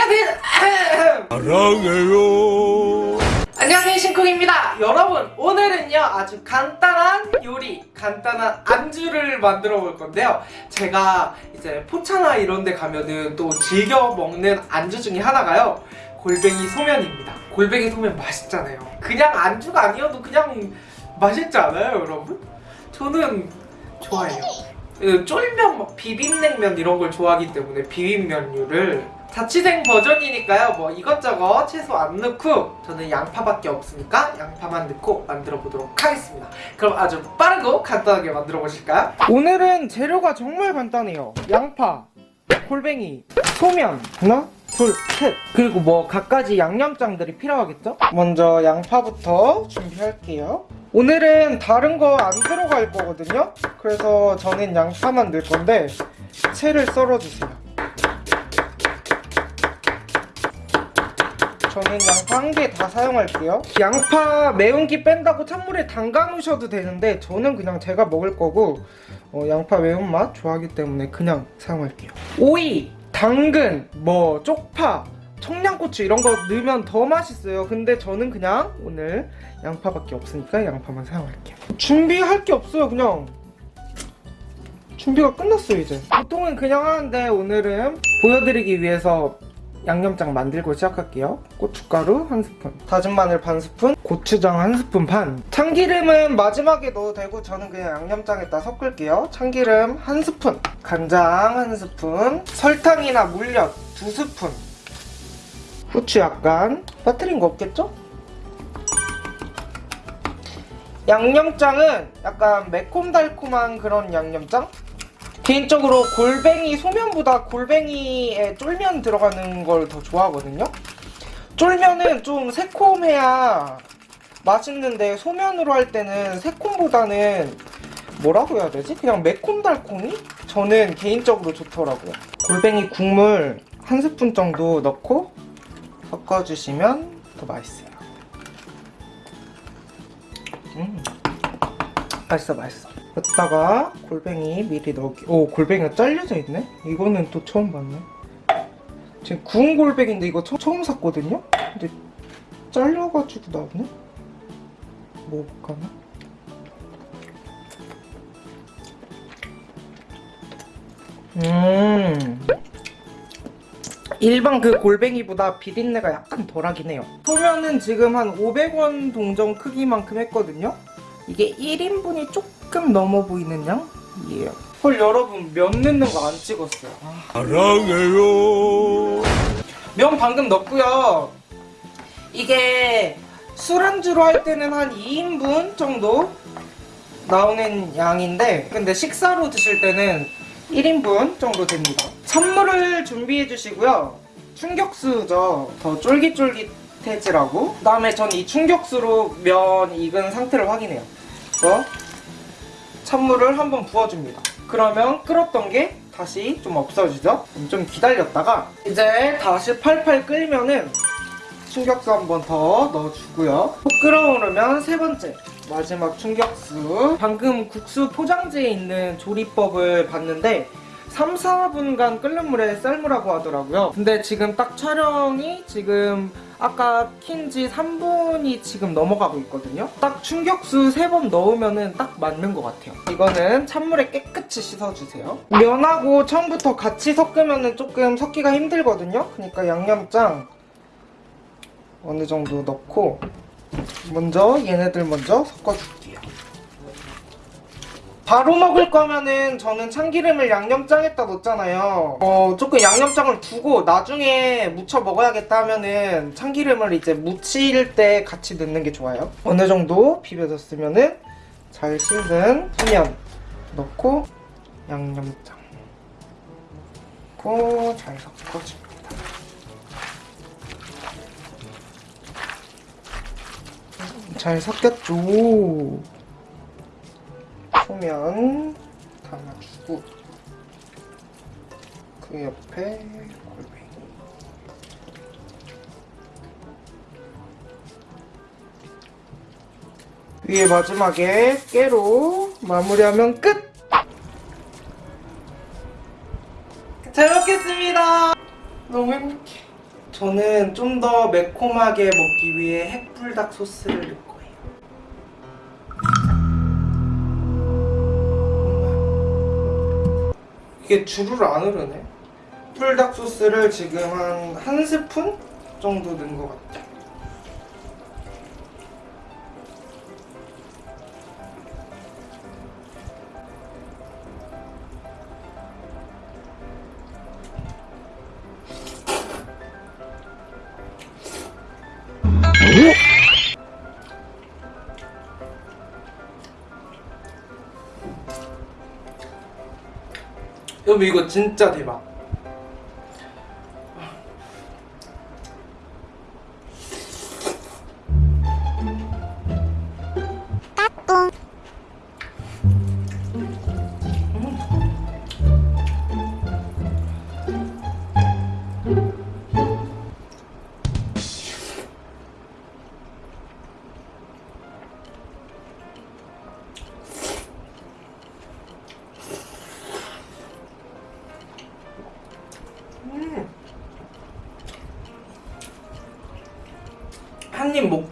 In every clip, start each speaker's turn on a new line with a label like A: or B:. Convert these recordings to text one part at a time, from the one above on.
A: 안녕하세요.
B: 사랑해요.
A: 안녕하세요 신쿵입니다. 여러분 오늘은요 아주 간단한 요리, 간단한 안주를 만들어 볼 건데요. 제가 이제 포차나 이런 데 가면은 또 즐겨 먹는 안주 중에 하나가요. 골뱅이 소면입니다. 골뱅이 소면 맛있잖아요. 그냥 안주가 아니어도 그냥 맛있지 않아요 여러분? 저는 좋아해요. 그 쫄면, 막 비빔냉면 이런 걸 좋아하기 때문에 비빔면류를 자취생 버전이니까요. 뭐 이것저것 채소 안 넣고 저는 양파밖에 없으니까 양파만 넣고 만들어 보도록 하겠습니다. 그럼 아주 빠르고 간단하게 만들어 보실까요? 오늘은 재료가 정말 간단해요. 양파, 골뱅이, 소면 하나, 둘, 셋. 그리고 뭐 갖가지 양념장들이 필요하겠죠? 먼저 양파부터 준비할게요. 오늘은 다른 거 안 들어갈 거거든요. 그래서 저는 양파만 넣을 건데 채를 썰어주세요 저는 양파 한 개 다 사용할게요. 양파 매운기 뺀다고 찬물에 담가 놓으셔도 되는데 저는 그냥 제가 먹을 거고 어, 양파 매운맛 좋아하기 때문에 그냥 사용할게요. 오이, 당근, 뭐 쪽파, 청양고추 이런 거 넣으면 더 맛있어요. 근데 저는 그냥 오늘 양파밖에 없으니까 양파만 사용할게요. 준비할 게 없어요 그냥. 준비가 끝났어요 이제. 보통은 그냥 하는데 오늘은 보여드리기 위해서 양념장 만들고 시작할게요 고춧가루 한 스푼 다진 마늘 반 스푼 고추장 한 스푼 반 참기름은 마지막에 넣어도 되고 저는 그냥 양념장에다 섞을게요 참기름 한 스푼 간장 한 스푼 설탕이나 물엿 두 스푼 후추 약간 빠뜨린 거 없겠죠? 양념장은 약간 매콤달콤한 그런 양념장? 개인적으로 골뱅이 소면보다 골뱅이에 쫄면 들어가는 걸 더 좋아하거든요. 쫄면은 좀 새콤해야 맛있는데 소면으로 할 때는 새콤보다는 뭐라고 해야 되지? 그냥 매콤달콤이? 저는 개인적으로 좋더라고요. 골뱅이 국물 한 스푼 정도 넣고 섞어주시면 더 맛있어요. 음. 맛있어 맛있어 여기다가 골뱅이 미리 넣기 오 골뱅이가 잘려져 있네? 이거는 또 처음 봤네 지금 구운 골뱅인데 이거 처, 처음 샀거든요? 근데 잘려가지고 나오네? 먹을까나? 음 일반 그 골뱅이보다 비린내가 약간 덜하긴 해요 소면은 지금 한 500원 동전 크기만큼 했거든요 이게 1인분이 조금 넘어 보이는 양이에요 헐 여러분 면 넣는 거 안 찍었어요. 아.
B: 사랑해요.
A: 면 방금 넣었고요. 이게 술안주로 할 때는 한 2인분 정도 나오는 양인데 근데 식사로 드실 때는 1인분 정도 됩니다. 찬물을 준비해 주시고요. 충격수죠. 더 쫄깃쫄깃해지라고. 그 다음에 전 이 충격수로 면 익은 상태를 확인해요. 그래서 찬물을 한번 부어줍니다. 그러면 끓었던 게 다시 좀 없어지죠? 좀 기다렸다가 이제 다시 팔팔 끓이면은 충격수 한 번 더 넣어주고요. 푹 끓어오르면 세 번째 마지막 충격수. 방금 국수 포장지에 있는 조리법을 봤는데 3, 4분간 끓는 물에 삶으라고 하더라고요. 근데 지금 딱 촬영이 지금 아까 킨지 3분이 지금 넘어가고 있거든요. 딱 충격수 3번 넣으면 딱 맞는 것 같아요. 이거는 찬물에 깨끗이 씻어주세요. 면하고 처음부터 같이 섞으면 조금 섞기가 힘들거든요. 그러니까 양념장 어느 정도 넣고 먼저 얘네들 먼저 섞어줄게요 바로 먹을 거면은 저는 참기름을 양념장에다 넣잖아요. 어 조금 양념장을 두고 나중에 무쳐 먹어야겠다 하면은 참기름을 이제 무칠 때 같이 넣는 게 좋아요. 어느 정도 비벼졌으면은 잘 씻은 소면 넣고 양념장. 넣고 잘 섞어줍니다. 잘 섞였죠 소면 담아주고 그 옆에 골뱅이. 위에 마지막에 깨로 마무리하면 끝! 잘 먹겠습니다! 너무 행복해. 저는 좀 더 매콤하게 먹기 위해 핵불닭 소스를 넣을 이게 주르르 안 흐르네. 불닭 소스를 지금 한 한 스푼 정도 넣은 것 같아요. 여러분 이거 진짜 대박.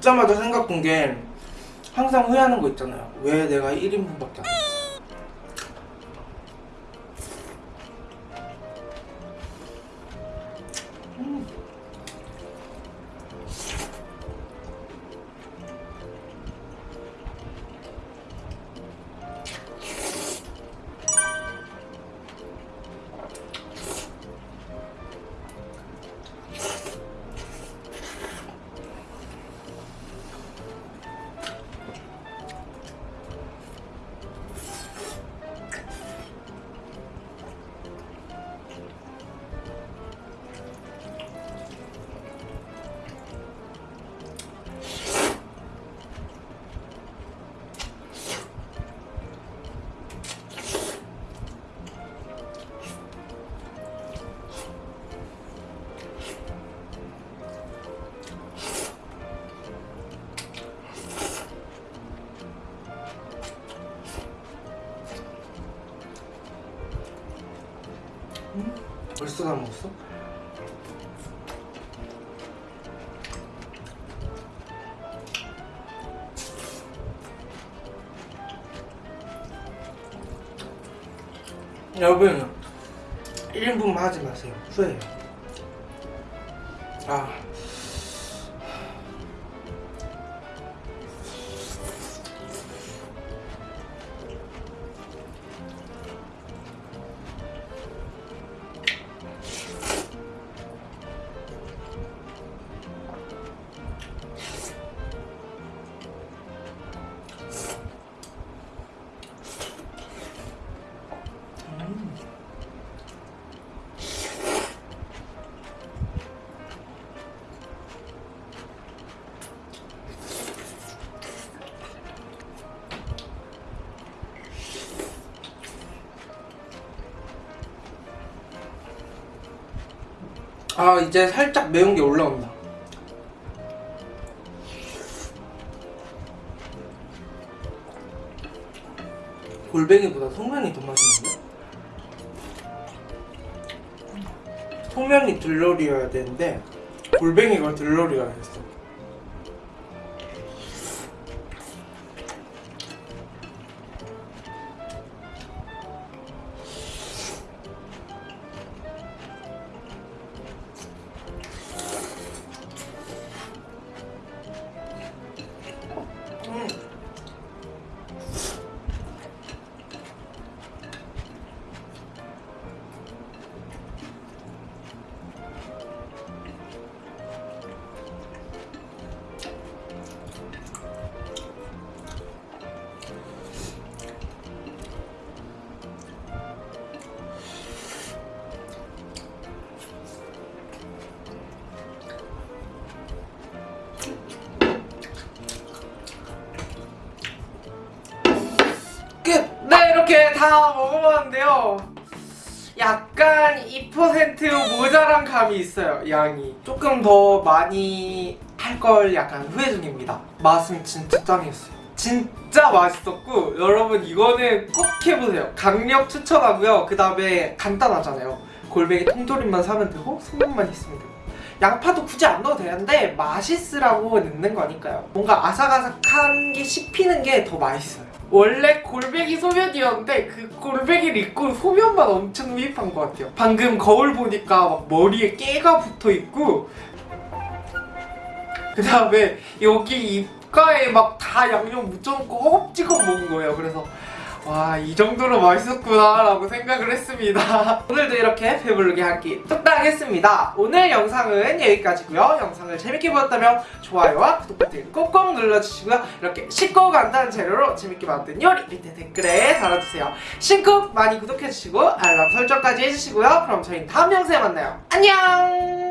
A: 한입 먹자마자 생각한 게 항상 후회하는 거 있잖아요. 왜 내가 1인분밖에 안 벌써 다 먹었어? 여러분 1인분만 하지 마세요. 후회해요. 아 아 이제 살짝 매운 게 올라온다. 골뱅이보다 소면이 더 맛있는데? 소면이 들러리여야 되는데 골뱅이가 들러리가 됐어. 다 먹어봤는데요. 약간 2% 모자란 감이 있어요 양이. 조금 더 많이 할 걸 약간 후회 중입니다. 맛은 진짜 짱이었어요. 진짜 맛있었고 여러분 이거는 꼭 해보세요. 강력 추천하고요. 그 다음에 간단하잖아요. 골뱅이 통조림만 사면 되고 소금만 있으면 되고. 양파도 굳이 안 넣어도 되는데 맛있으라고 넣는 거니까요. 뭔가 아삭아삭한 게 씹히는 게 더 맛있어요. 원래 골뱅이 소면이었는데 그 골뱅이를 입고 소면만 엄청 흡입한 것 같아요. 방금 거울 보니까 막 머리에 깨가 붙어 있고 그 다음에 여기 입가에 막 다 양념 묻혀놓고 허겁 찍어 먹은 거예요. 그래서 와 이 정도로 맛있었구나 라고 생각을 했습니다. 오늘도 이렇게 배부르게 한 끼 뚝딱 했습니다. 오늘 영상은 여기까지고요. 영상을 재밌게 보셨다면 좋아요와 구독 버튼 꼭꼭 눌러주시고요. 이렇게 쉽고 간단한 재료로 재밌게 만든 요리 밑에 댓글에 달아주세요. 신쿡 많이 구독해주시고 알람 설정까지 해주시고요. 그럼 저희는 다음 영상에 만나요. 안녕